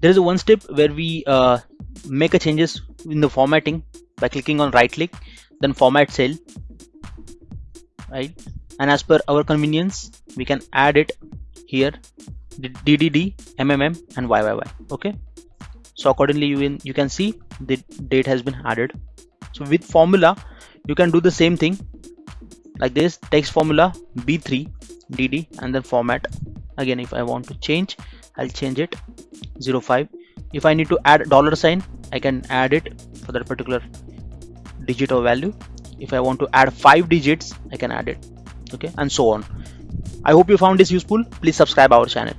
there is one step where we uh, make a changes in the formatting by clicking on right click then format cell right? And as per our convenience we can add it here ddd mmm and yyy okay? So accordingly you, in, you can see the date has been added. So with formula you can do the same thing. Like this text formula b3 dd and then format again if i want to change i'll change it. 05 if i need to add dollar sign i can add it for that particular digit or value. If i want to add five digits i can add it. Okay and so on. I hope you found this useful. Please subscribe our channel